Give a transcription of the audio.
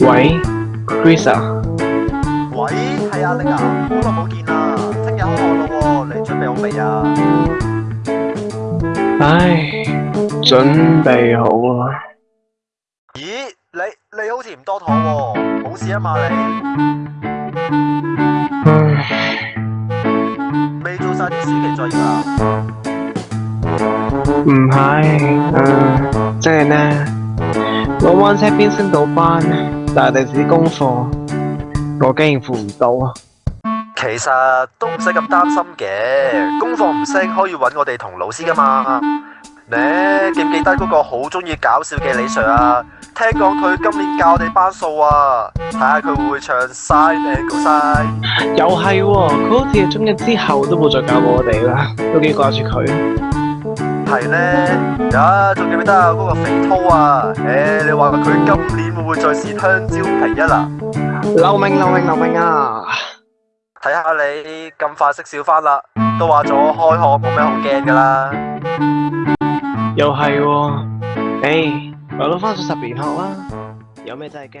喂，Chris 啊？喂，系阿力啊，好耐冇见啦，听日开学咯，你准备好未啊？唉，准备好啦。咦，你你好似唔多妥喎，冇事啊嘛，你未做晒啲暑期作业啊？唔系，诶，即系呢，我弯车边升到班，但系地纸功课，我竟然付唔到啊！其实都唔使咁担心嘅，功课唔升可以搵我哋同老师噶嘛。你记唔记得嗰个好中意搞笑嘅李 Sir 啊？听讲佢今年教我哋班数啊，睇下佢会唔会唱《晒 i d 晒》。又系喎，佢好似系中一之后都冇再教我哋啦，都几挂住佢。系咧，啊，仲记唔记得啊？嗰个肥涛啊，诶，你话佢今年会唔会再试香蕉皮一啊？留命留命留命啊！睇下你咁快识笑翻啦，都话咗开学冇咩好惊噶啦，又系，诶，我都翻咗十年学啦，有咩真系惊？